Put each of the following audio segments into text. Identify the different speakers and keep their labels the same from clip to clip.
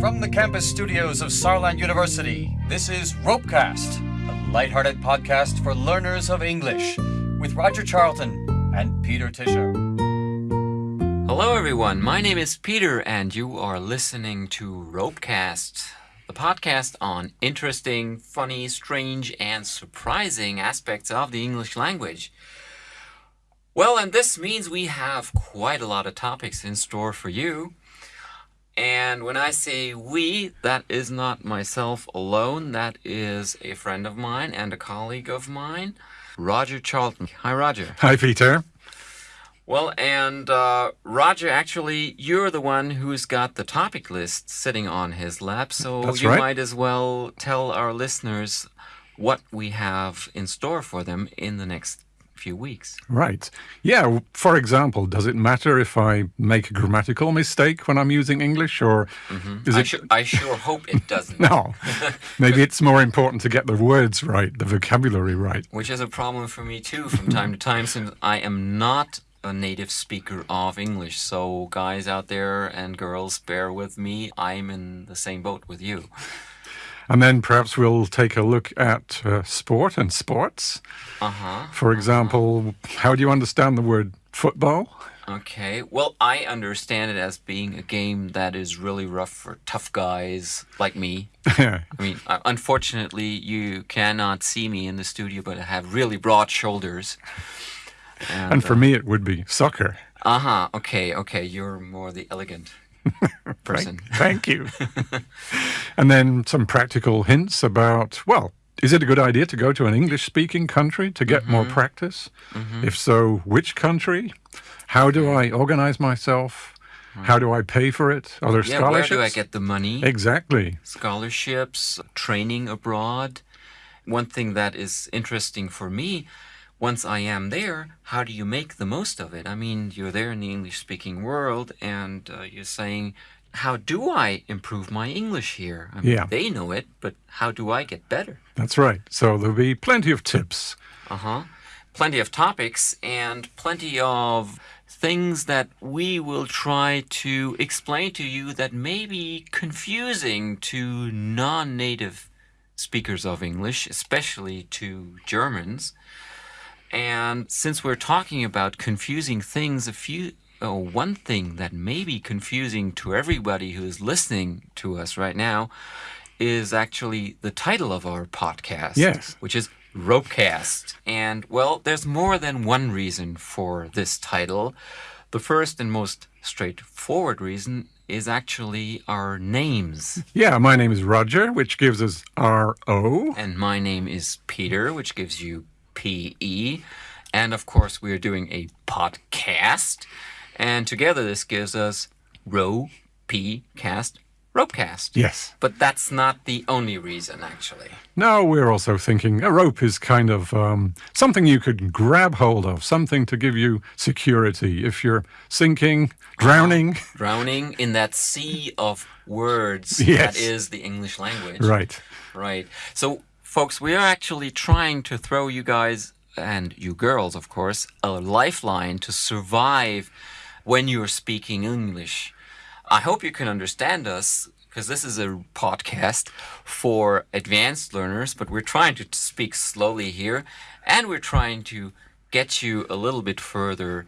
Speaker 1: From the campus studios of Saarland University, this is Ropecast, a lighthearted podcast for learners of English, with Roger Charlton and Peter Tischer.
Speaker 2: Hello, everyone. My name is Peter, and you are listening to Ropecast, the podcast on interesting, funny, strange, and surprising aspects of the English language. Well, and this means we have quite a lot of topics in store for you. And when I say we, that is not myself alone. That is a friend of mine and a colleague of mine, Roger Charlton. Hi, Roger.
Speaker 3: Hi, Peter.
Speaker 2: Well, and uh, Roger, actually, you're the one who's got the topic list sitting on his lap, so
Speaker 3: That's
Speaker 2: you
Speaker 3: right.
Speaker 2: might as well tell our listeners what we have in store for them in the next few weeks.
Speaker 3: Right. Yeah, for example, does it matter if I make a grammatical mistake when I'm using English or mm-hmm. is
Speaker 2: I,
Speaker 3: it
Speaker 2: su- I sure hope it doesn't.
Speaker 3: No. Maybe it's more important to get the words right, the vocabulary right.
Speaker 2: Which is a problem for me too from time to time since I am not a native speaker of English. So, guys out there and girls, bear with me. I'm in the same boat with you.
Speaker 3: And then perhaps we'll take a look at uh, sport and sports.
Speaker 2: Uh huh.
Speaker 3: For example, how do you understand the word football?
Speaker 2: Okay. Well, I understand it as being a game that is really rough for tough guys like me. I mean, uh, unfortunately, you cannot see me in the studio, but I have really broad shoulders.
Speaker 3: and for me, it would be soccer.
Speaker 2: Uh huh. Okay. Okay. You're more the elegant person.
Speaker 3: Thank you. and then some practical hints about, well, is it a good idea to go to an English speaking country to get more mm-hmm. practice? Mm-hmm. If so, which country? How do I organize myself? Mm-hmm. How do I pay for it? Are there
Speaker 2: Yeah. Where do I get the money?
Speaker 3: Exactly.
Speaker 2: scholarships, training abroad. One thing that is interesting for me, once I am there, how do you make the most of it? I mean, you're there in the English speaking world and uh, you're saying, how do I improve my English here? I mean,
Speaker 3: Yeah.
Speaker 2: They know it, but how do I get better?
Speaker 3: That's right. So there'll be plenty of tips.
Speaker 2: Uh huh. Plenty of topics and plenty of things that we will try to explain to you that may be confusing to non native speakers of English, especially to Germans. And since we're talking about confusing things, a few. Oh, one thing that may be confusing to everybody who is listening to us right now is actually the title of our podcast.
Speaker 3: Yes.
Speaker 2: Which is Ropecast. And, well, there's more than one reason for this title. The first and most straightforward reason is actually our names.
Speaker 3: Yeah, my name is Roger, which gives us R O.
Speaker 2: And my name is Peter, which gives you PE. And of course, we are doing a podcast. And together, this gives us Row P Cast rope cast.
Speaker 3: Yes.
Speaker 2: But that's not the only reason, actually.
Speaker 3: No, we're also thinking a rope is kind of um, something you could grab hold of, something to give you security if you're sinking, drowning.
Speaker 2: Drowning in that sea of words
Speaker 3: Yes.
Speaker 2: that is the English language.
Speaker 3: Right.
Speaker 2: Right. So, folks, we are actually trying to throw you guys, and you girls, of course, a lifeline to survive when you're speaking English. I hope you can understand us because this is a podcast for advanced learners, but we're trying to speak slowly here and we're trying to get you a little bit further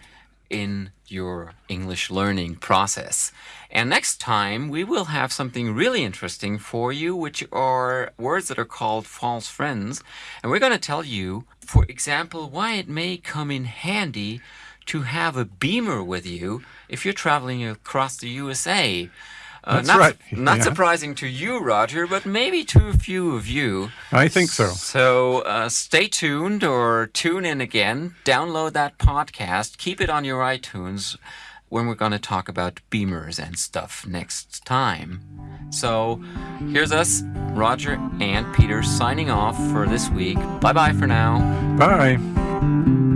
Speaker 2: in your English learning process. And next time we will have something really interesting for you, which are words that are called false friends. And we're going to tell you, for example, why it may come in handy to have a beamer with you if you're traveling across the USA. Uh,
Speaker 3: That's
Speaker 2: not,
Speaker 3: right,
Speaker 2: Not
Speaker 3: yeah.
Speaker 2: surprising to you, Roger, but maybe to a few of you.
Speaker 3: I think so.
Speaker 2: So uh, stay tuned or tune in again. Download that podcast. Keep it on your iTunes when we're going to talk about beamers and stuff next time. So here's us, Roger and Peter, signing off for this week. Bye bye for now.
Speaker 3: Bye.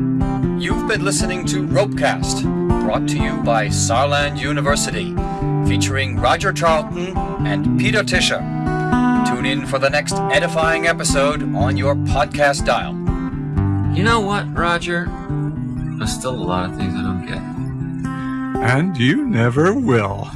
Speaker 1: You've been listening to Ropecast, brought to you by Saarland University, featuring Roger Charlton and Peter Tischer. Tune in for the next edifying episode on your podcast dial.
Speaker 2: You know what, Roger? There's still a lot of things I don't get.
Speaker 3: And you never will.